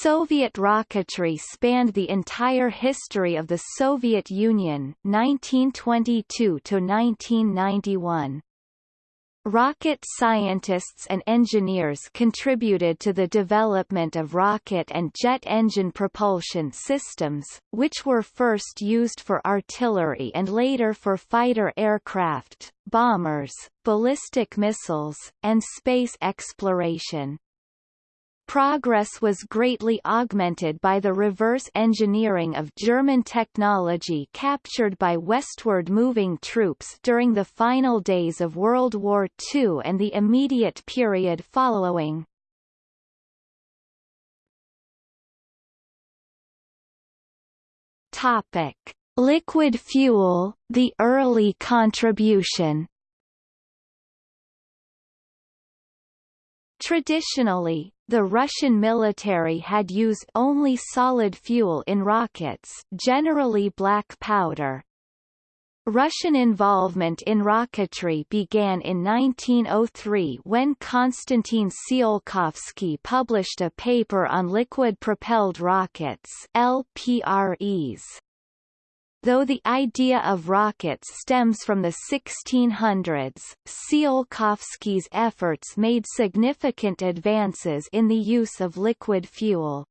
Soviet rocketry spanned the entire history of the Soviet Union 1922 to 1991. Rocket scientists and engineers contributed to the development of rocket and jet engine propulsion systems, which were first used for artillery and later for fighter aircraft, bombers, ballistic missiles, and space exploration. Progress was greatly augmented by the reverse engineering of German technology captured by westward-moving troops during the final days of World War II and the immediate period following. Topic: Liquid fuel, the early contribution. Traditionally, the Russian military had used only solid fuel in rockets generally black powder. Russian involvement in rocketry began in 1903 when Konstantin Tsiolkovsky published a paper on liquid-propelled rockets LPREs. Though the idea of rockets stems from the 1600s, Tsiolkovsky's efforts made significant advances in the use of liquid fuel.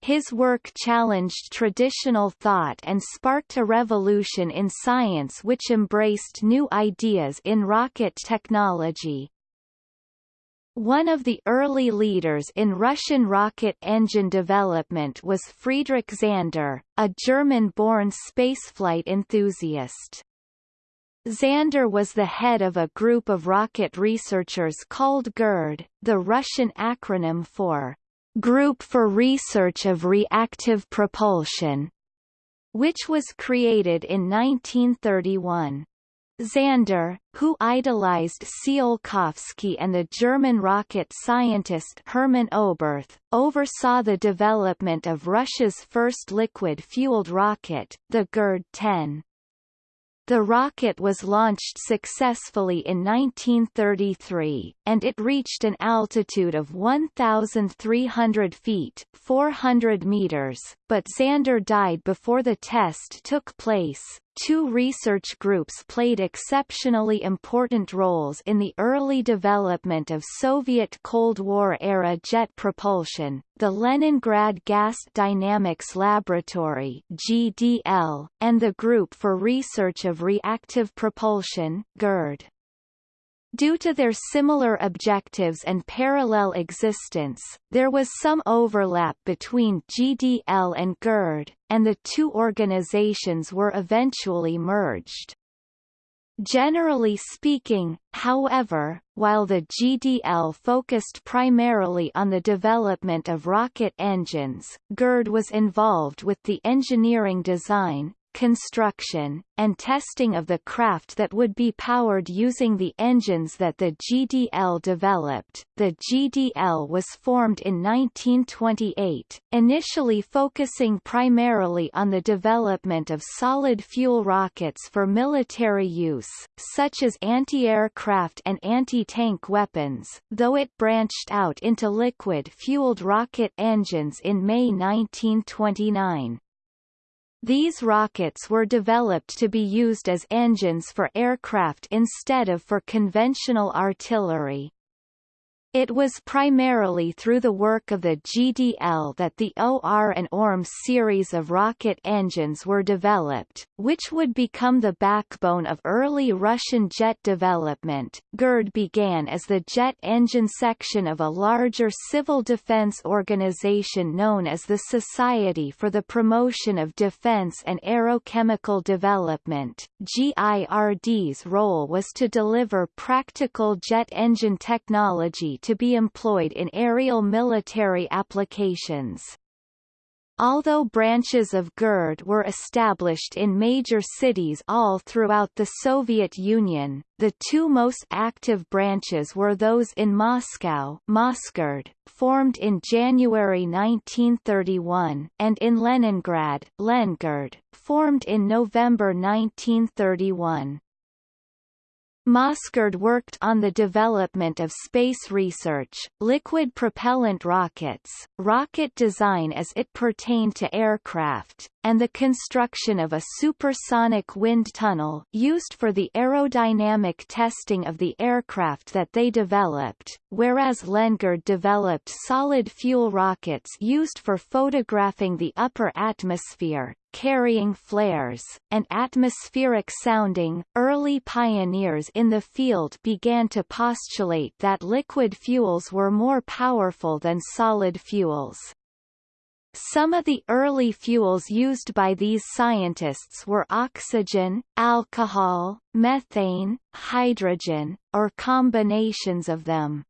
His work challenged traditional thought and sparked a revolution in science which embraced new ideas in rocket technology. One of the early leaders in Russian rocket engine development was Friedrich Zander, a German-born spaceflight enthusiast. Zander was the head of a group of rocket researchers called GIRD, the Russian acronym for Group for Research of Reactive Propulsion, which was created in 1931. Zander, who idolized Tsiolkovsky and the German rocket scientist Hermann Oberth, oversaw the development of Russia's first liquid-fueled rocket, the GIRD-10. The rocket was launched successfully in 1933, and it reached an altitude of 1,300 feet 400 meters, but Zander died before the test took place. Two research groups played exceptionally important roles in the early development of Soviet Cold War-era jet propulsion, the Leningrad Gas Dynamics Laboratory GDL, and the Group for Research of Reactive Propulsion GIRD. Due to their similar objectives and parallel existence, there was some overlap between GDL and GIRD, and the two organizations were eventually merged. Generally speaking, however, while the GDL focused primarily on the development of rocket engines, GIRD was involved with the engineering design, construction, and testing of the craft that would be powered using the engines that the GDL developed. The GDL was formed in 1928, initially focusing primarily on the development of solid fuel rockets for military use, such as anti-aircraft and anti-tank weapons, though it branched out into liquid-fueled rocket engines in May 1929. These rockets were developed to be used as engines for aircraft instead of for conventional artillery. It was primarily through the work of the GDL that the OR and ORM series of rocket engines were developed, which would become the backbone of early Russian jet development. GIRD began as the jet engine section of a larger civil defense organization known as the Society for the Promotion of Defense and Aerochemical Development. GIRD's role was to deliver practical jet engine technology to be employed in aerial military applications. Although branches of GIRD were established in major cities all throughout the Soviet Union, the two most active branches were those in Moscow Mosgird, formed in January 1931, and in Leningrad Lengird, formed in November 1931. Mosgird worked on the development of space research, liquid propellant rockets, rocket design as it pertained to aircraft, and the construction of a supersonic wind tunnel used for the aerodynamic testing of the aircraft that they developed, whereas Lengird developed solid-fuel rockets used for photographing the upper atmosphere, carrying flares, and atmospheric sounding. Early pioneers in the field began to postulate that liquid fuels were more powerful than solid fuels. Some of the early fuels used by these scientists were oxygen, alcohol, methane, hydrogen, or combinations of them.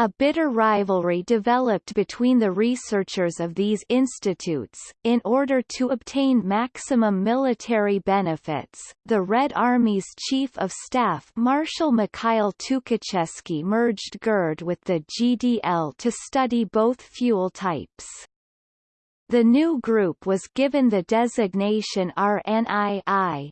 A bitter rivalry developed between the researchers of these institutes. In order to obtain maximum military benefits, the Red Army's Chief of Staff Marshal Mikhail Tukhachevsky merged GIRD with the GDL to study both fuel types. The new group was given the designation RNII.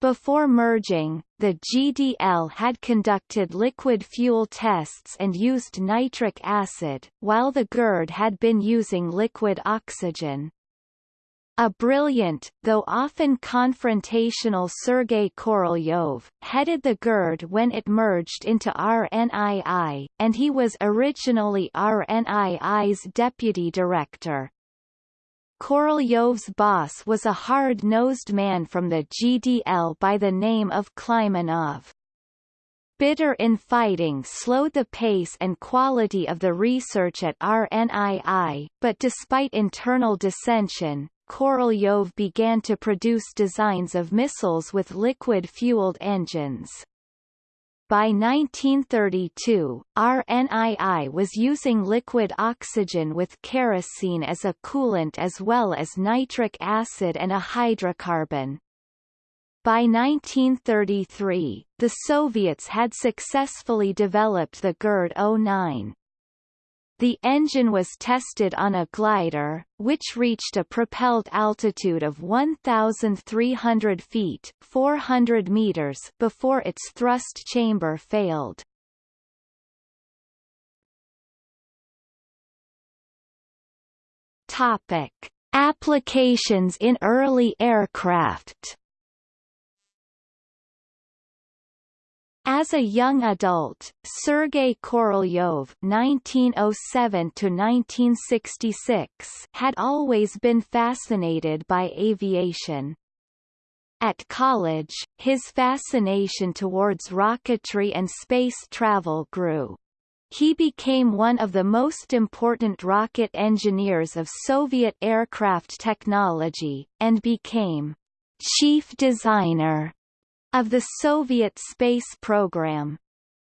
Before merging, the GDL had conducted liquid fuel tests and used nitric acid, while the GIRD had been using liquid oxygen. A brilliant, though often confrontational Sergei Korolyov, headed the GIRD when it merged into RNII, and he was originally RNII's deputy director. Korolyov's boss was a hard-nosed man from the GDL by the name of Kleimenov. Bitter infighting slowed the pace and quality of the research at RNII, but despite internal dissension, Korolyov began to produce designs of missiles with liquid-fueled engines. By 1932, RNII was using liquid oxygen with kerosene as a coolant as well as nitric acid and a hydrocarbon. By 1933, the Soviets had successfully developed the GIRD-09. The engine was tested on a glider, which reached a propelled altitude of 1,300 feet 400 meters before its thrust chamber failed. Topic. Applications in early aircraft As a young adult, Sergei Korolyov (1907–1966) had always been fascinated by aviation. At college, his fascination towards rocketry and space travel grew. He became one of the most important rocket engineers of Soviet aircraft technology, and became chief designer of the Soviet space program.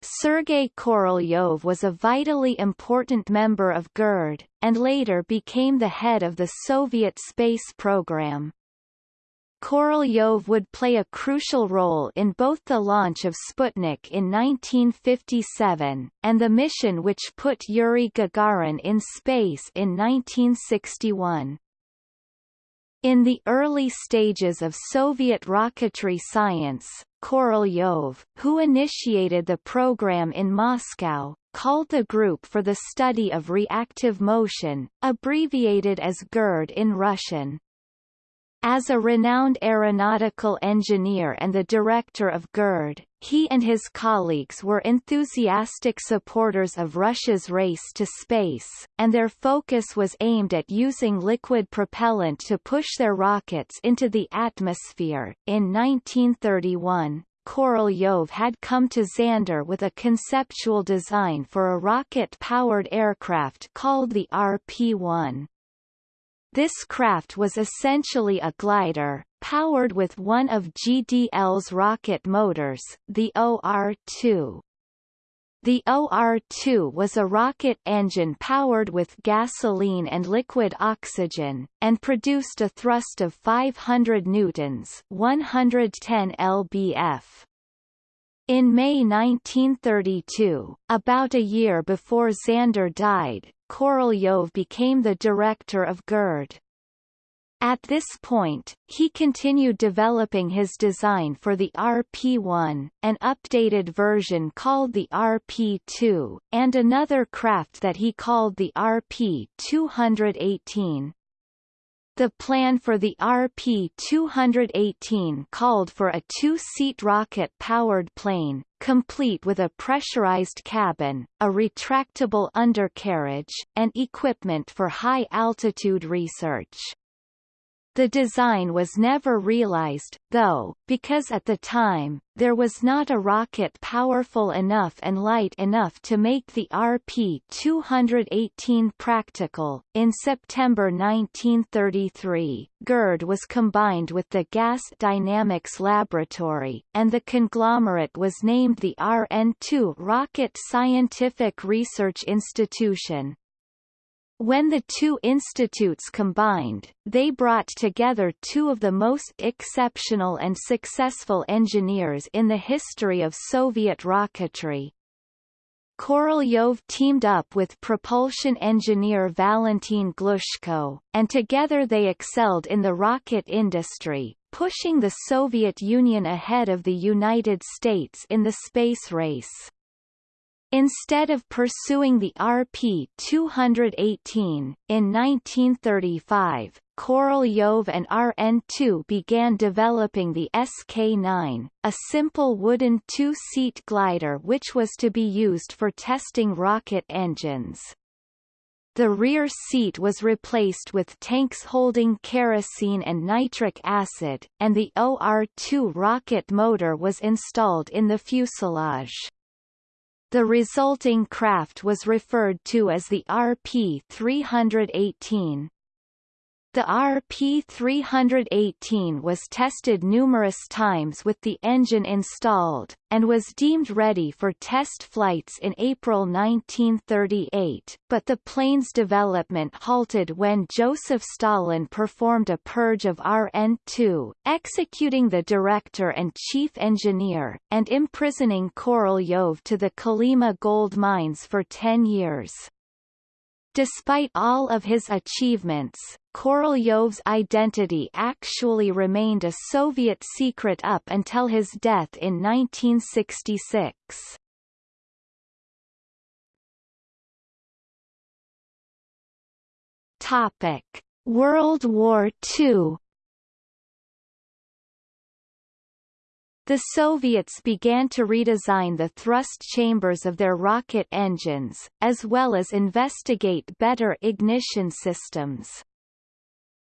Sergei Korolyov was a vitally important member of GIRD, and later became the head of the Soviet space program. Korolyov would play a crucial role in both the launch of Sputnik in 1957, and the mission which put Yuri Gagarin in space in 1961. In the early stages of Soviet rocketry science, Korolyov, who initiated the program in Moscow, called the Group for the Study of Reactive Motion, abbreviated as GIRD in Russian. As a renowned aeronautical engineer and the director of GIRD, he and his colleagues were enthusiastic supporters of Russia's race to space, and their focus was aimed at using liquid propellant to push their rockets into the atmosphere. In 1931, Korolyov had come to Zander with a conceptual design for a rocket-powered aircraft called the RP-1. This craft was essentially a glider, powered with one of GDL's rocket motors, the OR-2. The OR-2 was a rocket engine powered with gasoline and liquid oxygen, and produced a thrust of 500 newtons 110 lbf. In May 1932, about a year before Zander died, Korolyov became the director of GIRD. At this point, he continued developing his design for the RP-1, an updated version called the RP-2, and another craft that he called the RP-218. The plan for the RP-218 called for a two-seat rocket-powered plane, complete with a pressurized cabin, a retractable undercarriage, and equipment for high-altitude research. The design was never realized, though, because at the time, there was not a rocket powerful enough and light enough to make the RP-218 practical. In September 1933, GIRD was combined with the Gas Dynamics Laboratory, and the conglomerate was named the RNII Rocket Scientific Research Institution. When the two institutes combined, they brought together two of the most exceptional and successful engineers in the history of Soviet rocketry. Korolyov teamed up with propulsion engineer Valentin Glushko, and together they excelled in the rocket industry, pushing the Soviet Union ahead of the United States in the space race. Instead of pursuing the RP-218, in 1935, Korolyov and RNII began developing the SK-9, a simple wooden two-seat glider which was to be used for testing rocket engines. The rear seat was replaced with tanks holding kerosene and nitric acid, and the OR-2 rocket motor was installed in the fuselage. The resulting craft was referred to as the RP-318. The RP-318 was tested numerous times with the engine installed, and was deemed ready for test flights in April 1938, but the plane's development halted when Joseph Stalin performed a purge of RNII, executing the director and chief engineer, and imprisoning Korolyov to the Kolyma gold mines for 10 years. Despite all of his achievements, Korolyov's identity actually remained a Soviet secret up until his death in 1966. Topic: World War II The Soviets began to redesign the thrust chambers of their rocket engines, as well as investigate better ignition systems.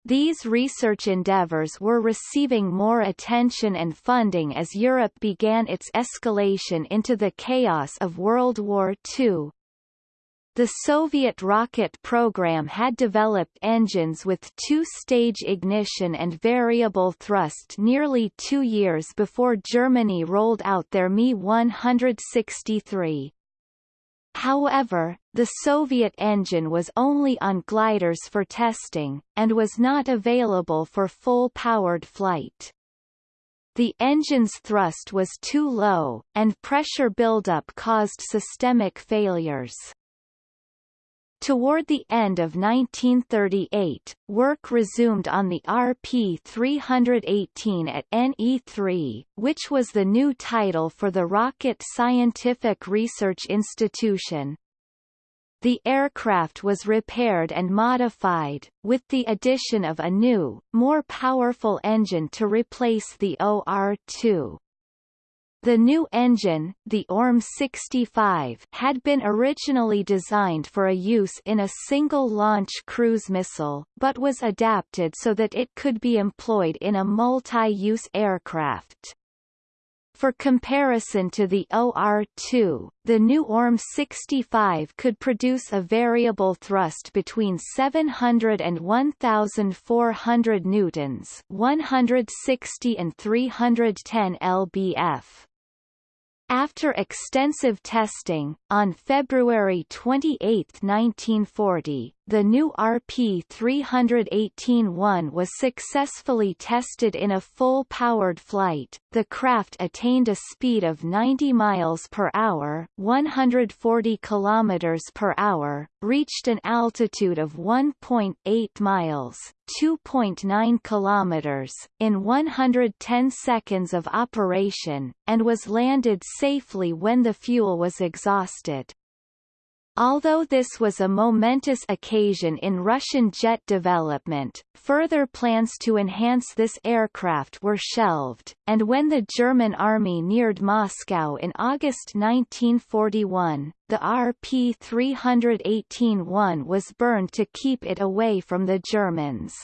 These research endeavors were receiving more attention and funding as Europe began its escalation into the chaos of World War II, the Soviet rocket program had developed engines with two-stage ignition and variable thrust nearly two years before Germany rolled out their Me-163. However, the Soviet engine was only on gliders for testing, and was not available for full-powered flight. The engine's thrust was too low, and pressure buildup caused systemic failures. Toward the end of 1938, work resumed on the RP-318 at NII-3, which was the new title for the Rocket Scientific Research Institution. The aircraft was repaired and modified, with the addition of a new, more powerful engine to replace the OR-2. The new engine, the ORM-65, had been originally designed for a use in a single-launch cruise missile, but was adapted so that it could be employed in a multi-use aircraft. For comparison to the OR-2, the new ORM-65 could produce a variable thrust between 700 and 1,400 newtons 160 and 310 lbf. After extensive testing, on February 28, 1940, the new RP-318-1 was successfully tested in a full-powered flight. The craft attained a speed of 90 miles per hour, 140 kilometers per hour, reached an altitude of 1.8 miles, 2.9 kilometers, in 110 seconds of operation, and was landed safely when the fuel was exhausted. Although this was a momentous occasion in Russian jet development, further plans to enhance this aircraft were shelved, and when the German army neared Moscow in August 1941, the RP-318-1 was burned to keep it away from the Germans.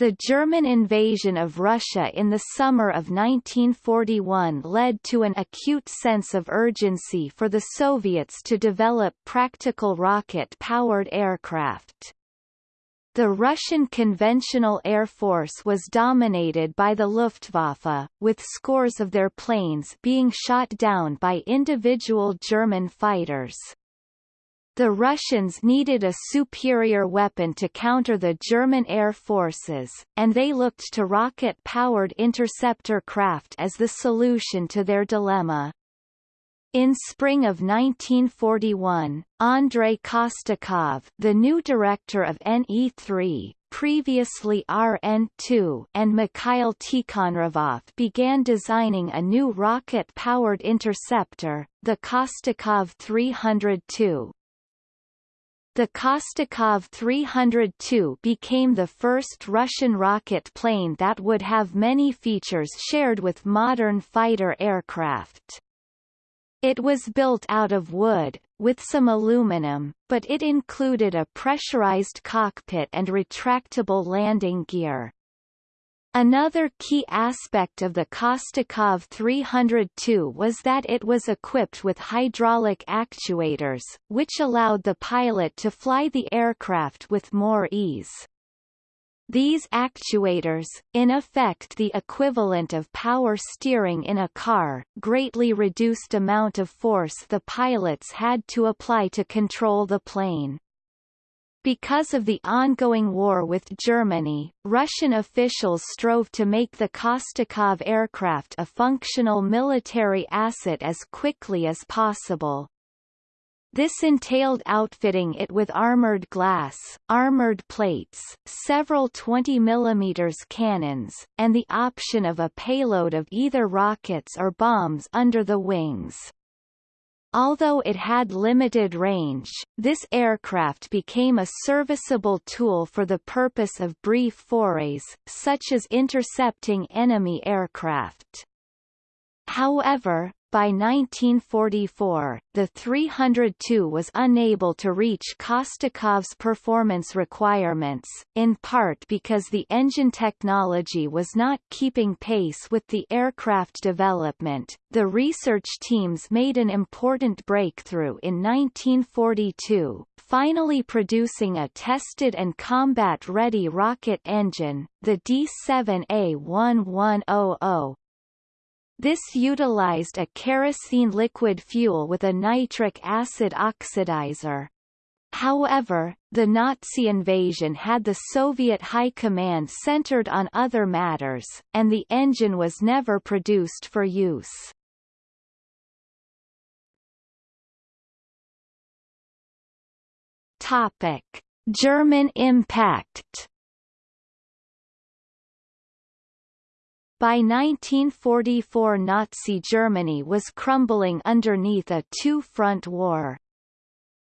The German invasion of Russia in the summer of 1941 led to an acute sense of urgency for the Soviets to develop practical rocket-powered aircraft. The Russian conventional air force was dominated by the Luftwaffe, with scores of their planes being shot down by individual German fighters. The Russians needed a superior weapon to counter the German air forces, and they looked to rocket-powered interceptor craft as the solution to their dilemma. In spring of 1941, Andrei Kostikov, the new director of NII-3, previously RNII, and Mikhail Tikhonravov began designing a new rocket-powered interceptor, the Kostikov 302. The Kostikov 302 became the first Russian rocket plane that would have many features shared with modern fighter aircraft. It was built out of wood, with some aluminum, but it included a pressurized cockpit and retractable landing gear. Another key aspect of the Kostikov 302 was that it was equipped with hydraulic actuators, which allowed the pilot to fly the aircraft with more ease. These actuators, in effect the equivalent of power steering in a car, greatly reduced amount of force the pilots had to apply to control the plane. Because of the ongoing war with Germany, Russian officials strove to make the Kostikov aircraft a functional military asset as quickly as possible. This entailed outfitting it with armored glass, armored plates, several 20 mm cannons, and the option of a payload of either rockets or bombs under the wings. Although it had limited range, this aircraft became a serviceable tool for the purpose of brief forays, such as intercepting enemy aircraft. However, by 1944, the 302 was unable to reach Kostikov's performance requirements, in part because the engine technology was not keeping pace with the aircraft development. The research teams made an important breakthrough in 1942, finally producing a tested and combat-ready rocket engine, the D7A1100, this utilized a kerosene liquid fuel with a nitric acid oxidizer. However, the Nazi invasion had the Soviet high command centered on other matters, and the engine was never produced for use. Topic: German impact By 1944 Nazi Germany was crumbling underneath a two-front war.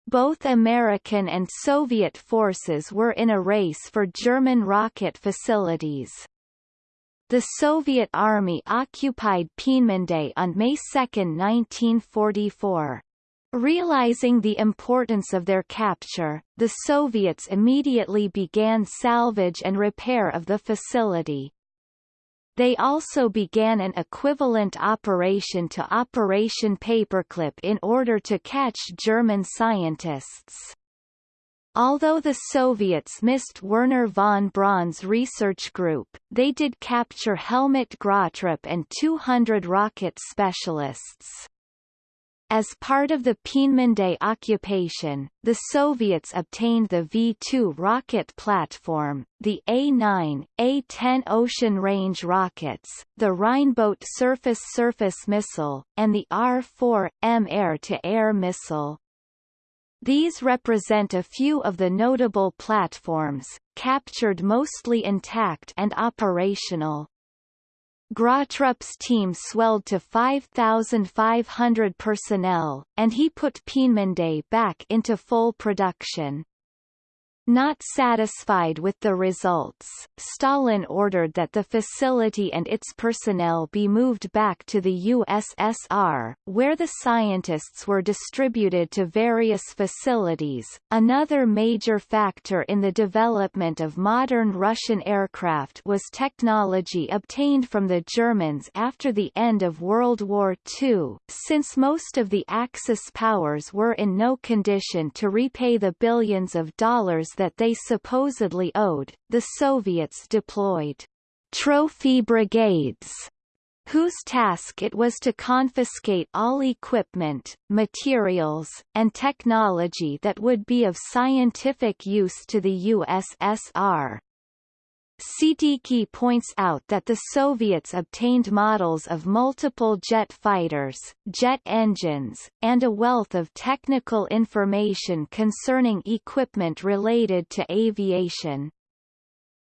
Both American and Soviet forces were in a race for German rocket facilities. The Soviet Army occupied Peenemünde on May 2, 1944. Realizing the importance of their capture, the Soviets immediately began salvage and repair of the facility. They also began an equivalent operation to Operation Paperclip in order to catch German scientists. Although the Soviets missed Wernher von Braun's research group, they did capture Helmut Gröttrup and 200 rocket specialists. As part of the Peenemünde occupation, the Soviets obtained the V-2 rocket platform, the A-9, A-10 Ocean Range rockets, the Rheinbote surface-surface missile, and the R-4M air-to-air missile. These represent a few of the notable platforms, captured mostly intact and operational. Gröttrup's team swelled to 5,500 personnel, and he put Peenemünde back into full production. Not satisfied with the results, Stalin ordered that the facility and its personnel be moved back to the USSR, where the scientists were distributed to various facilities. Another major factor in the development of modern Russian aircraft was technology obtained from the Germans after the end of World War II, since most of the Axis powers were in no condition to repay the billions of dollars that they supposedly owed, the Soviets deployed trophy brigades whose task it was to confiscate all equipment, materials, and technology that would be of scientific use to the USSR. Siddiqi points out that the Soviets obtained models of multiple jet fighters, jet engines, and a wealth of technical information concerning equipment related to aviation.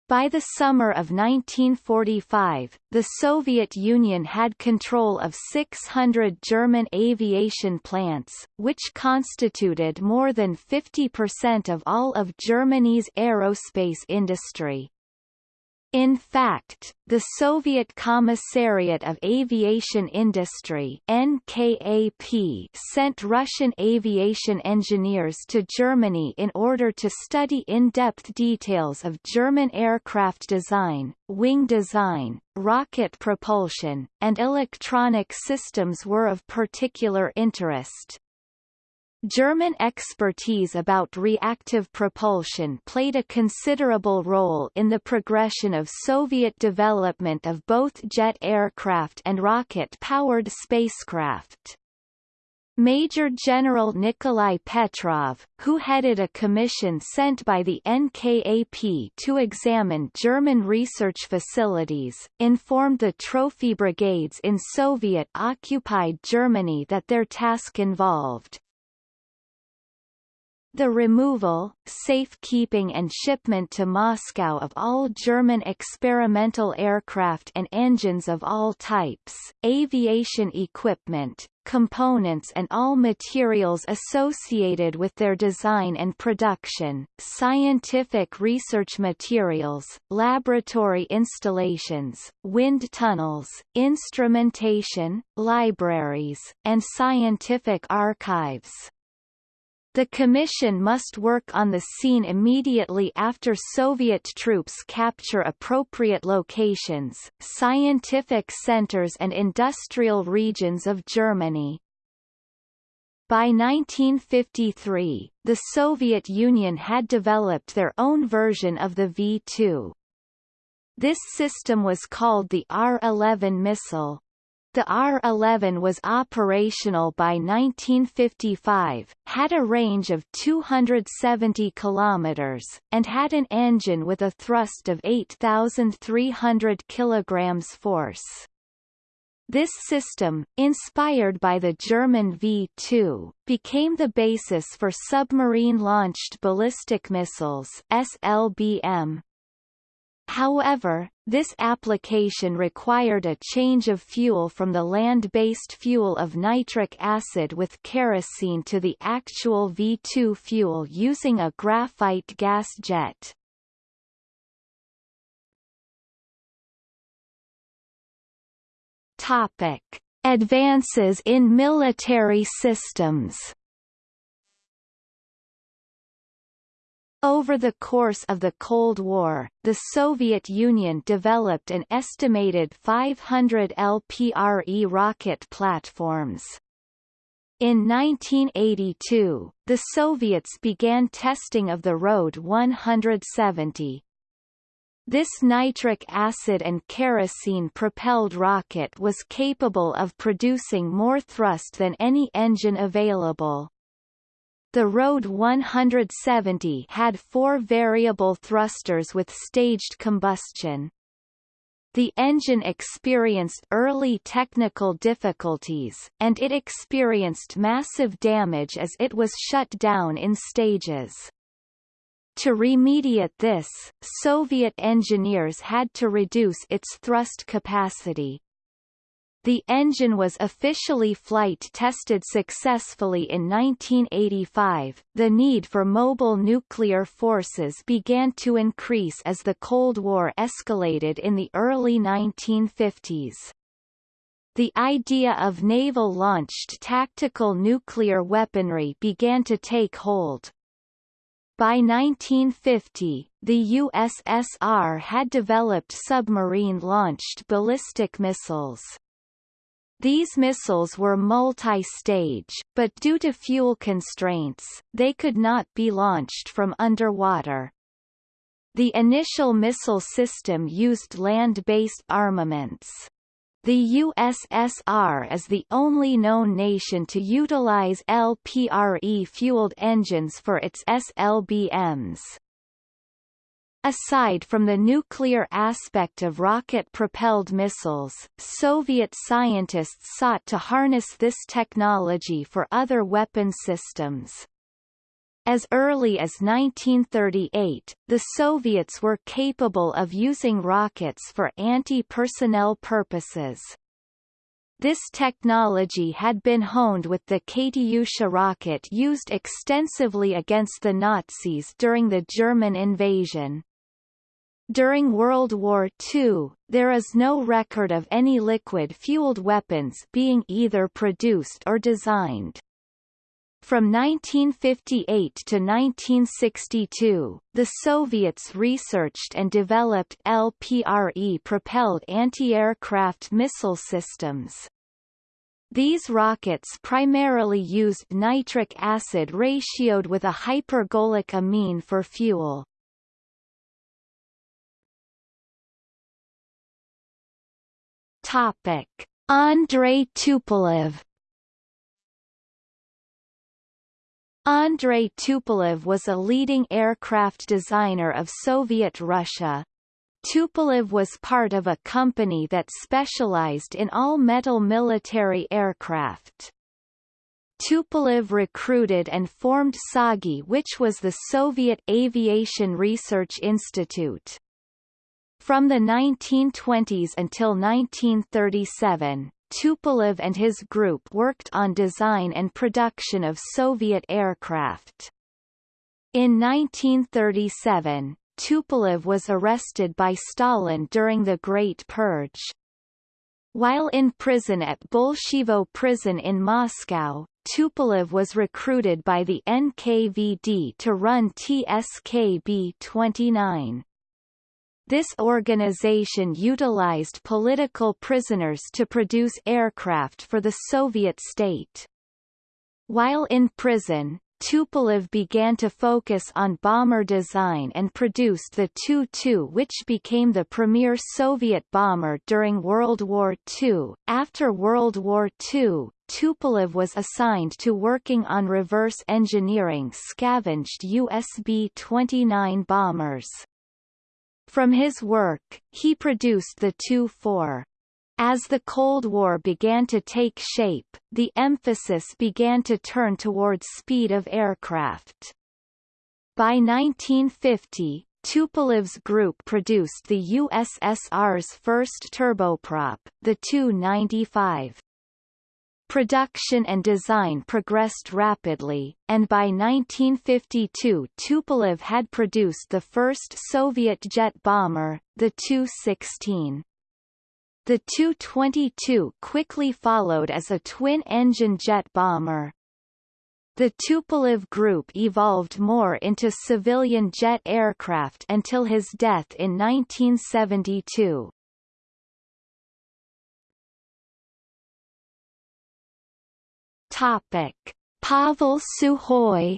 By the summer of 1945, the Soviet Union had control of 600 German aviation plants, which constituted more than 50% of all of Germany's aerospace industry. In fact, the Soviet Commissariat of Aviation Industry NKAP sent Russian aviation engineers to Germany in order to study in-depth details of German aircraft design, wing design, rocket propulsion, and electronic systems were of particular interest. German expertise about reactive propulsion played a considerable role in the progression of Soviet development of both jet aircraft and rocket-powered spacecraft. Major General Nikolai Petrov, who headed a commission sent by the NKAP to examine German research facilities, informed the trophy brigades in Soviet-occupied Germany that their task involved the removal, safekeeping and shipment to Moscow of all German experimental aircraft and engines of all types, aviation equipment, components and all materials associated with their design and production, scientific research materials, laboratory installations, wind tunnels, instrumentation, libraries, and scientific archives. The Commission must work on the scene immediately after Soviet troops capture appropriate locations, scientific centers and industrial regions of Germany. By 1953, the Soviet Union had developed their own version of the V-2. This system was called the R-11 missile. The R-11 was operational by 1955, had a range of 270 kilometers, and had an engine with a thrust of 8,300 kilograms force. This system, inspired by the German V-2, became the basis for submarine-launched ballistic missiles SLBM, However, this application required a change of fuel from the land-based fuel of nitric acid with kerosene to the actual V2 fuel using a graphite gas jet. Topic: Advances in military systems Over the course of the Cold War, the Soviet Union developed an estimated 500 LPRE rocket platforms. In 1982, the Soviets began testing of the RD-170. This nitric acid and kerosene-propelled rocket was capable of producing more thrust than any engine available. The RD-170 had four variable thrusters with staged combustion. The engine experienced early technical difficulties, and it experienced massive damage as it was shut down in stages. To remediate this, Soviet engineers had to reduce its thrust capacity. The engine was officially flight tested successfully in 1985. The need for mobile nuclear forces began to increase as the Cold War escalated in the early 1950s. The idea of naval-launched tactical nuclear weaponry began to take hold. By 1950, the USSR had developed submarine-launched ballistic missiles. These missiles were multi-stage, but due to fuel constraints, they could not be launched from underwater. The initial missile system used land-based armaments. The USSR is the only known nation to utilize LPRE-fueled engines for its SLBMs. Aside from the nuclear aspect of rocket-propelled missiles, Soviet scientists sought to harness this technology for other weapon systems. As early as 1938, the Soviets were capable of using rockets for anti-personnel purposes. This technology had been honed with the Katyusha rocket used extensively against the Nazis during the German invasion. During World War II, there is no record of any liquid-fueled weapons being either produced or designed. From 1958 to 1962, the Soviets researched and developed LPRE-propelled anti-aircraft missile systems. These rockets primarily used nitric acid ratioed with a hypergolic amine for fuel. Topic: Andrei Tupolev Andrei Tupolev was a leading aircraft designer of Soviet Russia. Tupolev was part of a company that specialized in all-metal military aircraft. Tupolev recruited and formed TsAGI which was the Soviet Aviation Research Institute. From the 1920s until 1937, Tupolev and his group worked on design and production of Soviet aircraft. In 1937, Tupolev was arrested by Stalin during the Great Purge. While in prison at Bolshevo prison in Moscow, Tupolev was recruited by the NKVD to run TSKB-29. This organization utilized political prisoners to produce aircraft for the Soviet state. While in prison, Tupolev began to focus on bomber design and produced the Tu-2 which became the premier Soviet bomber during World War II. After World War II, Tupolev was assigned to working on reverse engineering scavenged US B-29 bombers. From his work, he produced the Tu-4. As the Cold War began to take shape, the emphasis began to turn towards speed of aircraft. By 1950, Tupolev's group produced the USSR's first turboprop, the Tu-95. Production and design progressed rapidly, and by 1952 Tupolev had produced the first Soviet jet bomber, the Tu-16. The Tu-22 quickly followed as a twin-engine jet bomber. The Tupolev group evolved more into civilian jet aircraft until his death in 1972. Topic: Pavel Sukhoi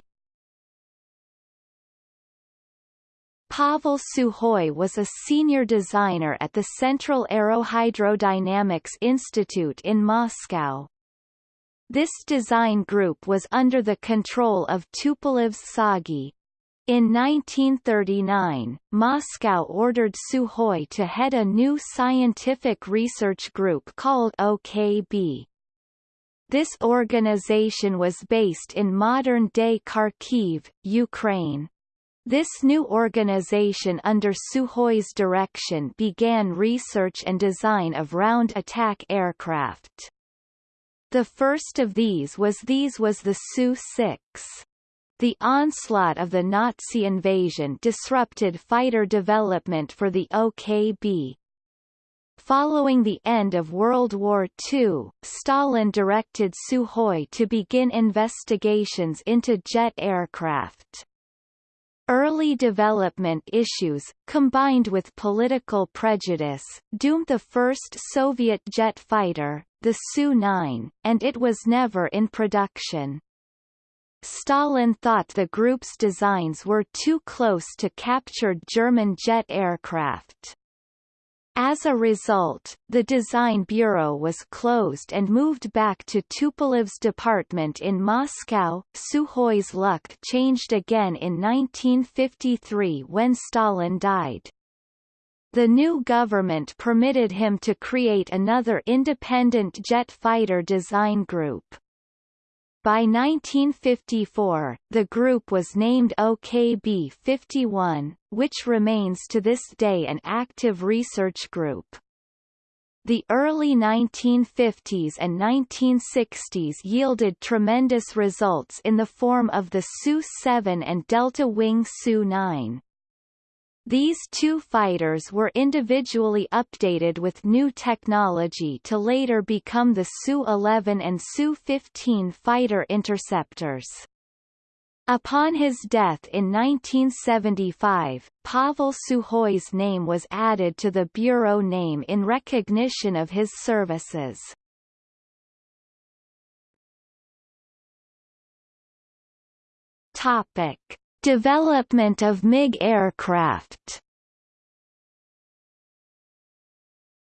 Pavel Sukhoi was a senior designer at the Central Aerohydrodynamics Institute in Moscow. This design group was under the control of Tupolev's TsAGI. In 1939, Moscow ordered Sukhoi to head a new scientific research group called OKB. This organization was based in modern-day Kharkiv, Ukraine. This new organization under Sukhoi's direction began research and design of round attack aircraft. The first of these was these was the Su-6. The onslaught of the Nazi invasion disrupted fighter development for the OKB. Following the end of World War II, Stalin directed Sukhoi to begin investigations into jet aircraft. Early development issues, combined with political prejudice, doomed the first Soviet jet fighter, the Su-9, and it was never in production. Stalin thought the group's designs were too close to captured German jet aircraft. As a result, the design bureau was closed and moved back to Tupolev's department in Moscow. Sukhoi's luck changed again in 1953 when Stalin died. The new government permitted him to create another independent jet fighter design group. By 1954, the group was named OKB-51, which remains to this day an active research group. The early 1950s and 1960s yielded tremendous results in the form of the Su-7 and Delta Wing Su-9. These two fighters were individually updated with new technology to later become the Su-11 and Su-15 fighter interceptors. Upon his death in 1975, Pavel Sukhoi's name was added to the bureau name in recognition of his services. Topic. Development of MiG aircraft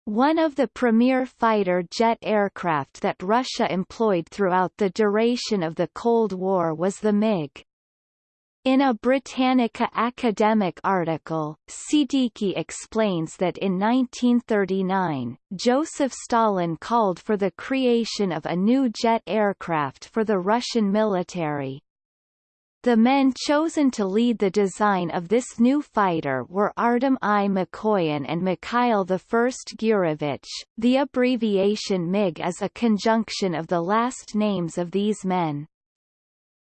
One of the premier fighter jet aircraft that Russia employed throughout the duration of the Cold War was the MiG. In a Britannica academic article, Siddiqi explains that in 1939, Joseph Stalin called for the creation of a new jet aircraft for the Russian military. The men chosen to lead the design of this new fighter were Artem I. Mikoyan and Mikhail I. Gurevich. The abbreviation MiG is a conjunction of the last names of these men.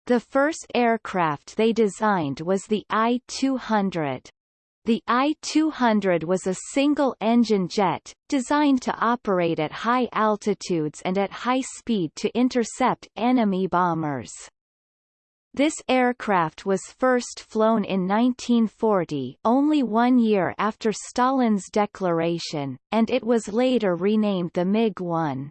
The first aircraft they designed was the I-200. The I-200 was a single-engine jet, designed to operate at high altitudes and at high speed to intercept enemy bombers. This aircraft was first flown in 1940 only one year after Stalin's declaration, and it was later renamed the MiG-1.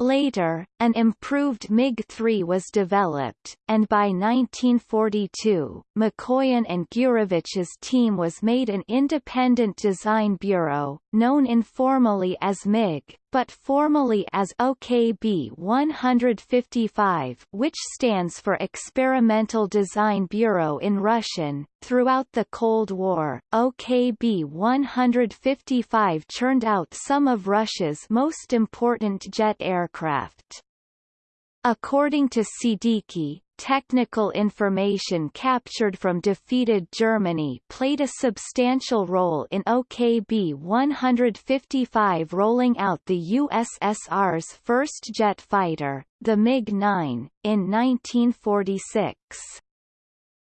Later, an improved MiG-3 was developed, and by 1942, Mikoyan and Gurevich's team was made an independent design bureau, known informally as MiG, but formally as OKB 155 which stands for Experimental Design Bureau in Russian. Throughout the Cold War, OKB 155 churned out some of Russia's most important jet aircraft. According to Siddiqi, technical information captured from defeated Germany played a substantial role in OKB 155 rolling out the USSR's first jet fighter, the MiG-9, in 1946.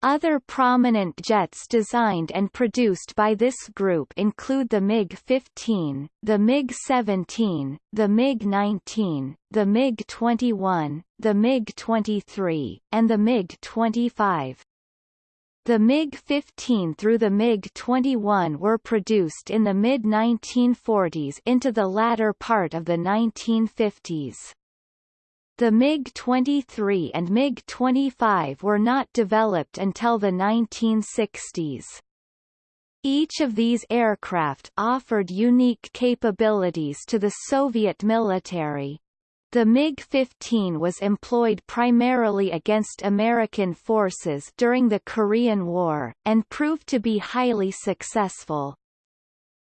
Other prominent jets designed and produced by this group include the MiG-15, the MiG-17, the MiG-19, the MiG-21, the MiG-23, and the MiG-25. The MiG-15 through the MiG-21 were produced in the mid-1940s into the latter part of the 1950s. The MiG-23 and MiG-25 were not developed until the 1960s. Each of these aircraft offered unique capabilities to the Soviet military. The MiG-15 was employed primarily against American forces during the Korean War, and proved to be highly successful.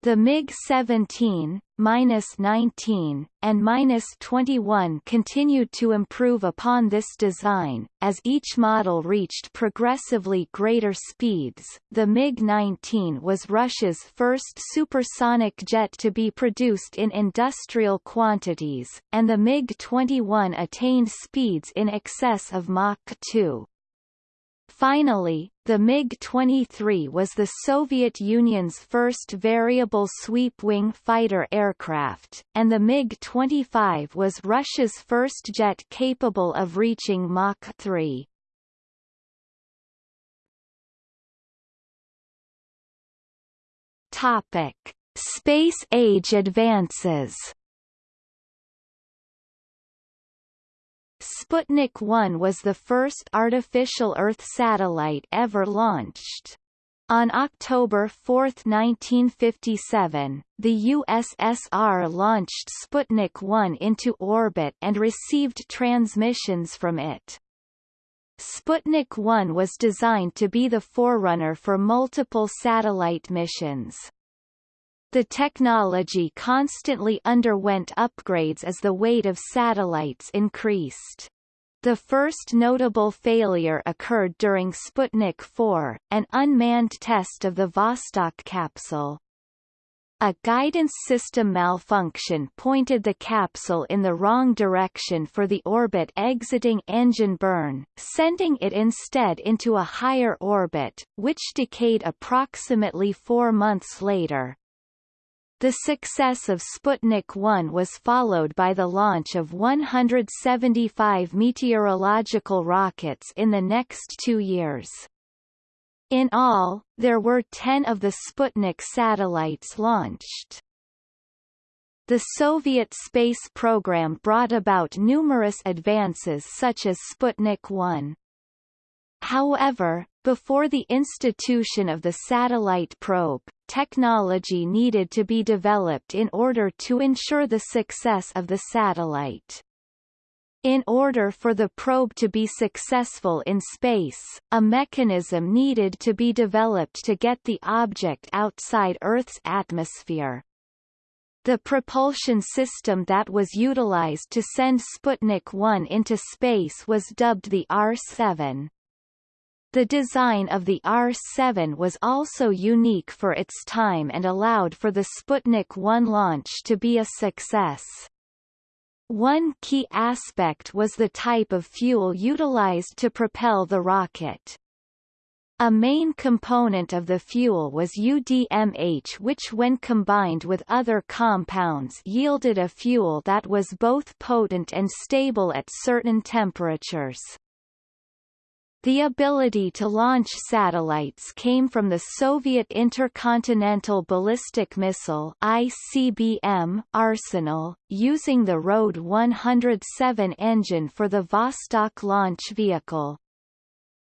The MiG-17, -19, and -21 continued to improve upon this design, as each model reached progressively greater speeds. The MiG-19 was Russia's first supersonic jet to be produced in industrial quantities, and the MiG-21 attained speeds in excess of Mach 2. Finally, the MiG-23 was the Soviet Union's first variable sweep-wing fighter aircraft, and the MiG-25 was Russia's first jet capable of reaching Mach 3. Topic: Space age advances. Sputnik 1 was the first artificial Earth satellite ever launched. On October 4, 1957, the USSR launched Sputnik 1 into orbit and received transmissions from it. Sputnik 1 was designed to be the forerunner for multiple satellite missions. The technology constantly underwent upgrades as the weight of satellites increased. The first notable failure occurred during Sputnik 4, an unmanned test of the Vostok capsule. A guidance system malfunction pointed the capsule in the wrong direction for the orbit exiting engine burn, sending it instead into a higher orbit, which decayed approximately four months later. The success of Sputnik 1 was followed by the launch of 175 meteorological rockets in the next two years. In all, there were 10 of the Sputnik satellites launched. The Soviet space program brought about numerous advances such as Sputnik 1. However, before the institution of the satellite probe, technology needed to be developed in order to ensure the success of the satellite. In order for the probe to be successful in space, a mechanism needed to be developed to get the object outside Earth's atmosphere. The propulsion system that was utilized to send Sputnik 1 into space was dubbed the R-7. The design of the R-7 was also unique for its time and allowed for the Sputnik 1 launch to be a success. One key aspect was the type of fuel utilized to propel the rocket. A main component of the fuel was UDMH which when combined with other compounds yielded a fuel that was both potent and stable at certain temperatures. The ability to launch satellites came from the Soviet Intercontinental Ballistic Missile ICBM arsenal, using the RD-107 engine for the Vostok launch vehicle.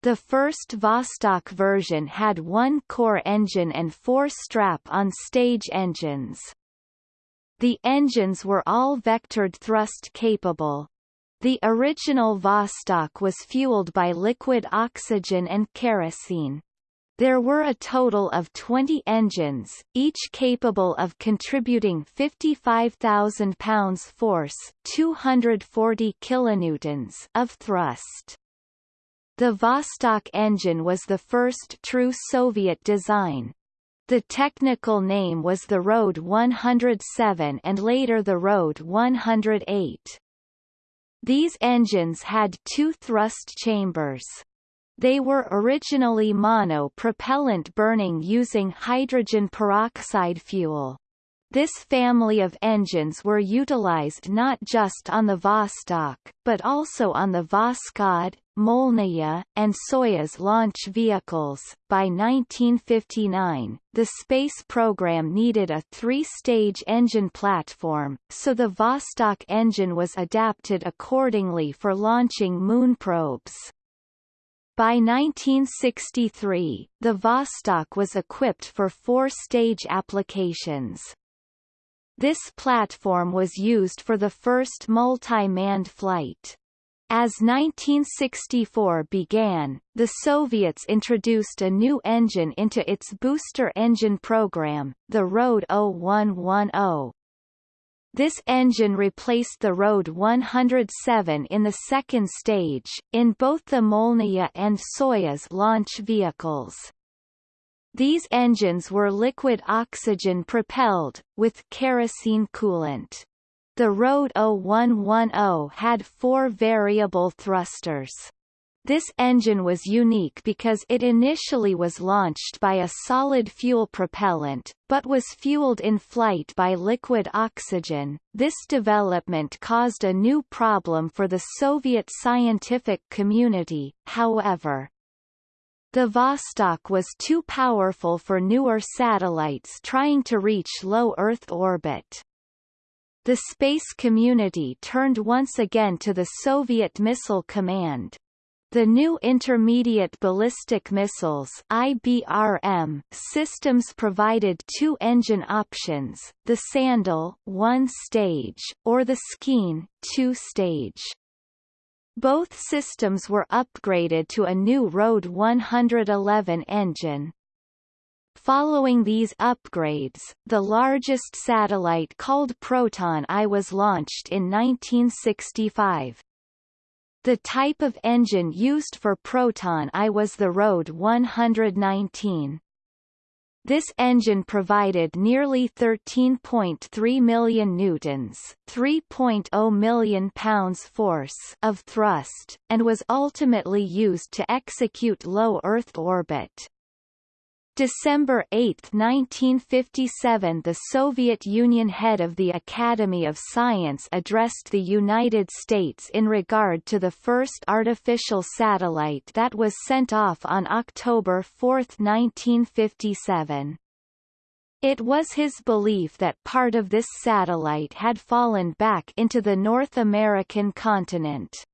The first Vostok version had one core engine and four strap-on stage engines. The engines were all vectored thrust capable, the original Vostok was fueled by liquid oxygen and kerosene. There were a total of 20 engines, each capable of contributing 55,000 pounds force 240 kilonewtons of thrust. The Vostok engine was the first true Soviet design. The technical name was the RD 107 and later the RD 108. These engines had two thrust chambers. They were originally mono-propellant burning using hydrogen peroxide fuel. This family of engines were utilized not just on the Vostok, but also on the Voskhod, Molniya, and Soyuz launch vehicles. By 1959, the space program needed a three-stage engine platform, so the Vostok engine was adapted accordingly for launching moon probes. By 1963, the Vostok was equipped for four-stage applications. This platform was used for the first multi-manned flight. As 1964 began, the Soviets introduced a new engine into its booster engine program, the RD 0110. This engine replaced the RD 107 in the second stage, in both the Molniya and Soyuz launch vehicles. These engines were liquid oxygen propelled, with kerosene coolant. The RD 0110 had four variable thrusters. This engine was unique because it initially was launched by a solid fuel propellant, but was fueled in flight by liquid oxygen. This development caused a new problem for the Soviet scientific community, however. The Vostok was too powerful for newer satellites trying to reach low Earth orbit. The space community turned once again to the Soviet Missile Command. The new Intermediate Ballistic Missiles IBRM systems provided two engine options, the Sandal one stage, or the Skean two stage. Both systems were upgraded to a new RD 111 engine. Following these upgrades, the largest satellite called Proton I was launched in 1965. The type of engine used for Proton I was the RD 119. This engine provided nearly 13.3 million newtons, 3.0 million pounds force of thrust, and was ultimately used to execute low Earth orbit. December 8, 1957 the Soviet Union head of the Academy of Science addressed the United States in regard to the first artificial satellite that was sent off on October 4, 1957. It was his belief that part of this satellite had fallen back into the North American continent.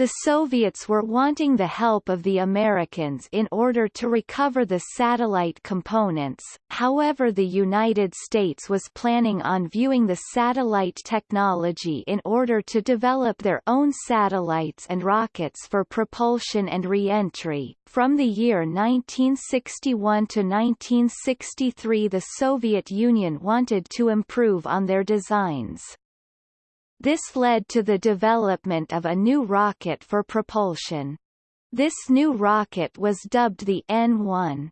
The Soviets were wanting the help of the Americans in order to recover the satellite components, however the United States was planning on viewing the satellite technology in order to develop their own satellites and rockets for propulsion and re-entry. From the year 1961 to 1963 the Soviet Union wanted to improve on their designs. This led to the development of a new rocket for propulsion. This new rocket was dubbed the N-1.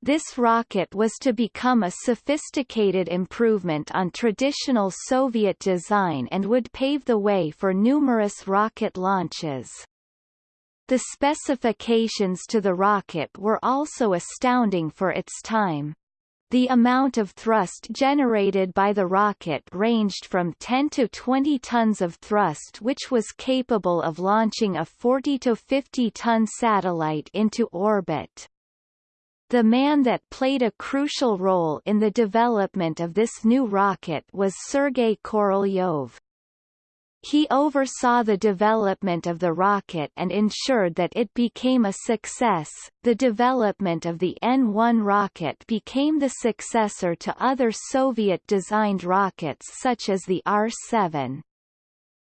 This rocket was to become a sophisticated improvement on traditional Soviet design and would pave the way for numerous rocket launches. The specifications to the rocket were also astounding for its time. The amount of thrust generated by the rocket ranged from 10 to 20 tons of thrust which was capable of launching a 40 to 50 ton satellite into orbit. The man that played a crucial role in the development of this new rocket was Sergei Korolyov. He oversaw the development of the rocket and ensured that it became a success. The development of the N-1 rocket became the successor to other Soviet-designed rockets such as the R-7.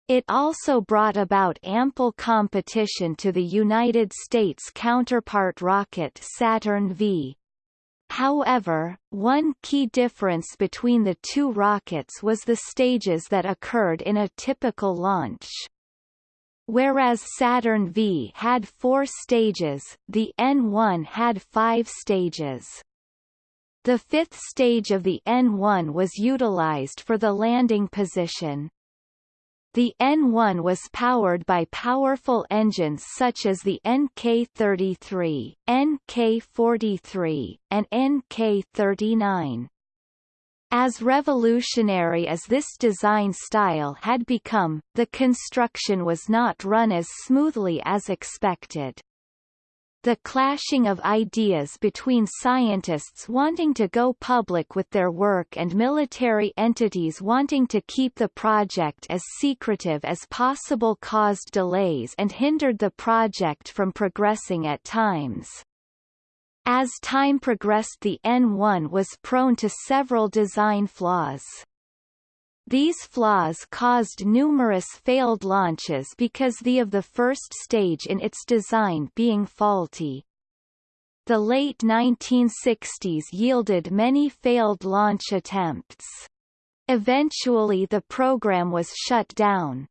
It also brought about ample competition to the United States counterpart rocket Saturn V. However, one key difference between the two rockets was the stages that occurred in a typical launch. Whereas Saturn V had four stages, the N1 had five stages. The fifth stage of the N1 was utilized for the landing position. The N1 was powered by powerful engines such as the NK-33, NK-43, and NK-39. As revolutionary as this design style had become, the construction was not run as smoothly as expected. The clashing of ideas between scientists wanting to go public with their work and military entities wanting to keep the project as secretive as possible caused delays and hindered the project from progressing at times. As time progressed the N1 was prone to several design flaws. These flaws caused numerous failed launches because the of the first stage in its design being faulty. The late 1960s yielded many failed launch attempts. Eventually the program was shut down.